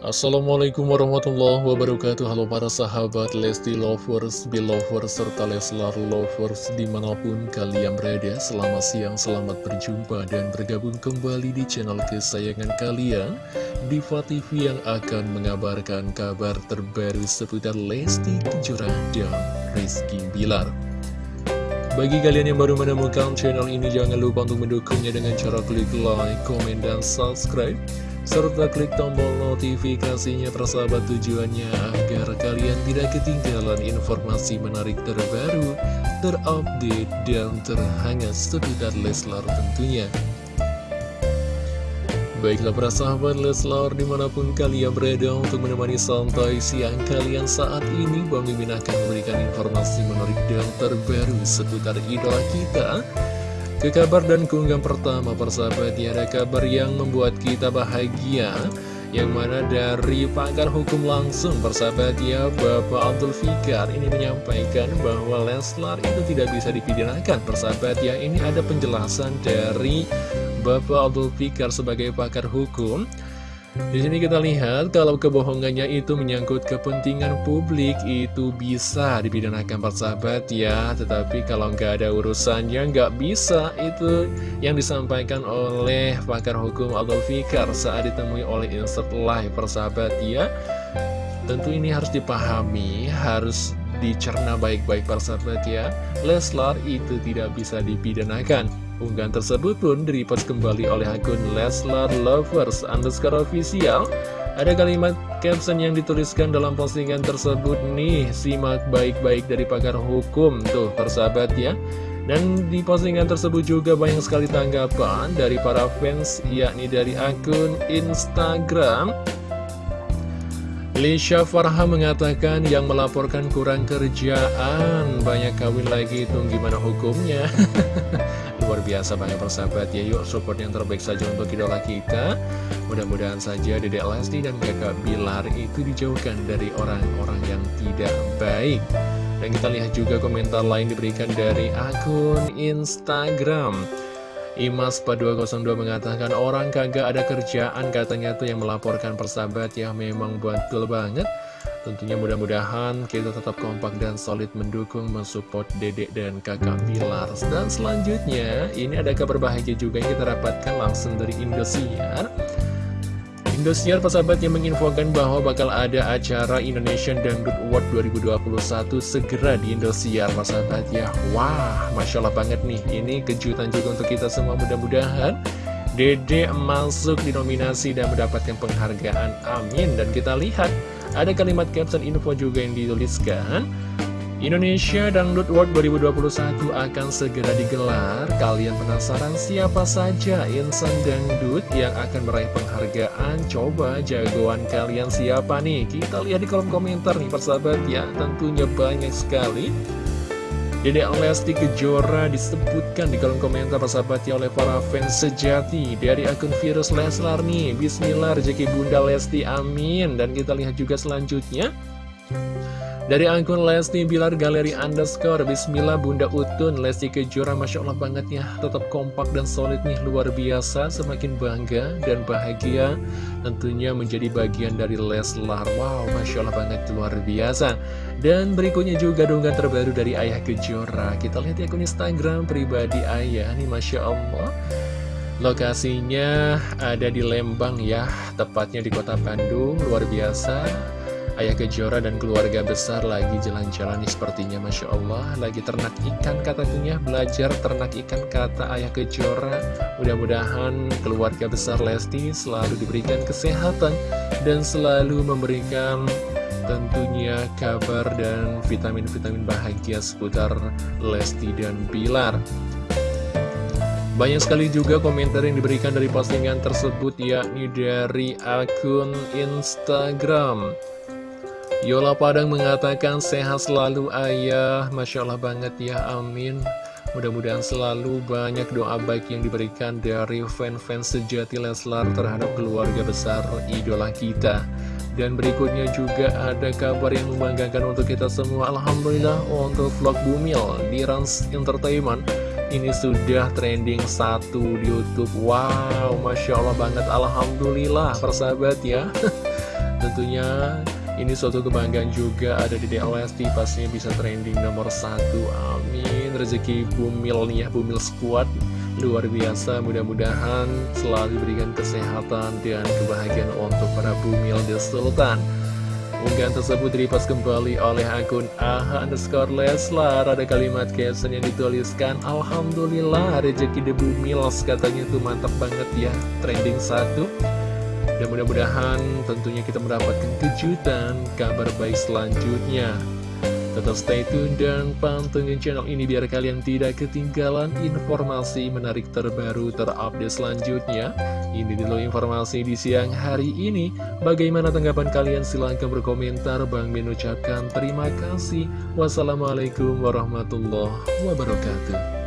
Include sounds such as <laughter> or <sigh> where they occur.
Assalamualaikum warahmatullahi wabarakatuh. Halo para sahabat Lesti Lovers, Belovers, serta Leslar Lovers di mana pun kalian berada. Selamat siang, selamat berjumpa dan bergabung kembali di channel kesayangan kalian. Diva TV yang akan mengabarkan kabar terbaru seputar Lesti Kejora dan Rizky Bilar. Bagi kalian yang baru menemukan channel ini, jangan lupa untuk mendukungnya dengan cara klik like, komen, dan subscribe serta klik tombol notifikasinya persahabat tujuannya agar kalian tidak ketinggalan informasi menarik terbaru, terupdate, dan terhangat seputar Leslar tentunya. Baiklah para sahabat Leslar di mana pun kalian berada untuk menemani santai siang kalian saat ini Bang Mimin akan memberikan informasi menarik dan terbaru seputar idola kita ke kabar dan keunggahan pertama persahabat ya ada kabar yang membuat kita bahagia. Yang mana dari pakar hukum langsung persahabat ya Bapak Abdul Fikar ini menyampaikan bahwa Leslar itu tidak bisa dipidanakan. Persahabat ya Ini ada penjelasan dari Bapak Abdul Fikar sebagai pakar hukum di sini kita lihat kalau kebohongannya itu menyangkut kepentingan publik itu bisa dipidanakan persahabat ya. Tetapi kalau nggak ada urusannya nggak bisa. Itu yang disampaikan oleh pakar hukum Adolf Fikar saat ditemui oleh Insert Live persahabat ya. Tentu ini harus dipahami, harus dicerna baik-baik persahabat ya. Leslar itu tidak bisa dipidanakan Unggahan tersebut pun direpost kembali oleh akun Leslar Lovers underscore official. Ada kalimat caption yang dituliskan dalam postingan tersebut nih, simak baik-baik dari pakar hukum, tuh persahabat ya. Dan di postingan tersebut juga banyak sekali tanggapan dari para fans, yakni dari akun Instagram. Lisha Farha mengatakan yang melaporkan kurang kerjaan Banyak kawin lagi itu gimana hukumnya <laughs> Luar biasa banyak persahabat ya. Yuk support yang terbaik saja untuk idola kita. Mudah-mudahan saja Dedek Lesti dan kakak Bilar itu dijauhkan dari orang-orang yang tidak baik. Dan kita lihat juga komentar lain diberikan dari akun Instagram. Imas 202 mengatakan orang kagak ada kerjaan katanya tuh yang melaporkan persahabat ya. Memang betul banget Tentunya mudah-mudahan kita tetap kompak dan solid mendukung, mensupport dedek dan kakak Bilar Dan selanjutnya, ini ada kabar bahagia juga yang kita dapatkan langsung dari Indosiar. Indosiar persahabat yang menginfokan bahwa bakal ada acara Indonesian Dangdut Award 2021 segera di Indosiar persahabat ya. Wah, Masya Allah banget nih, ini kejutan juga untuk kita semua. Mudah-mudahan Dede masuk di nominasi dan mendapatkan penghargaan, amin. Dan kita lihat, ada kalimat caption info juga yang dituliskan Indonesia Dangdut World 2021 akan segera digelar. Kalian penasaran siapa saja insan dangdut yang akan meraih penghargaan? Coba jagoan kalian siapa nih? Kita lihat di kolom komentar nih persahabat ya. Tentunya banyak sekali. Dedek Lesti Kejora disebutkan di kolom komentar persahabat ya oleh para fans sejati dari akun virus Leslar nih. Bismillah rezeki Bunda Lesti amin. Dan kita lihat juga selanjutnya. Dari akun Lesti Bilar Galeri Underscore Bismillah Bunda Utun. Lesti Kejora Masya Allah banget ya. Tetap kompak dan solid nih Luar biasa. Semakin bangga dan bahagia Tentunya menjadi bagian dari Leslar. Wow Masya Allah banget luar biasa. Dan berikutnya juga donggan terbaru dari Ayah Kejora. Kita lihat di akun Instagram pribadi Ayah nih Masya Allah. Lokasinya ada di Lembang ya Tepatnya di kota Bandung Luar biasa Ayah Kejora dan keluarga besar lagi jalan-jalan sepertinya Masya Allah. Lagi ternak ikan katanya Belajar ternak ikan kata Ayah Kejora. Mudah-mudahan keluarga besar Lesti selalu diberikan kesehatan Dan selalu memberikan tentunya kabar dan vitamin-vitamin bahagia seputar Lesti dan Bilar. Banyak sekali juga komentar yang diberikan dari postingan tersebut yakni dari akun Instagram Yola Padang mengatakan sehat selalu ayah. Masya Allah banget ya amin. Mudah-mudahan selalu banyak doa baik yang diberikan dari fan-fans sejati Leslar terhadap keluarga besar idola kita. Dan berikutnya juga ada kabar yang membanggakan untuk kita semua. Alhamdulillah untuk vlog Bumil di Rans Entertainment Ini sudah trending satu di Youtube. Wow, Masya Allah banget. Alhamdulillah persahabat ya. <laughs> Tentunya ini suatu kebanggaan juga ada di Lesti pastinya bisa trending nomor satu. Amin. Rezeki Bumil nih ya Bumil Squad Luar biasa mudah-mudahan selalu diberikan kesehatan dan kebahagiaan untuk para Bumil The Sultan. Unggahan tersebut direpost kembali oleh akun AHA underscore Leslar. Ada kalimat caption yang dituliskan Alhamdulillah rezeki debu Mils katanya tuh mantap banget ya Trending satu Dan mudah-mudahan tentunya kita mendapatkan kejutan kabar baik selanjutnya Tetap stay tune dan pantengin channel ini biar kalian tidak ketinggalan informasi menarik terbaru terupdate selanjutnya. Ini dulu informasi di siang hari ini. Bagaimana tanggapan kalian? Silahkan berkomentar. Bang Min ucapkan terima kasih. Wassalamualaikum warahmatullahi wabarakatuh.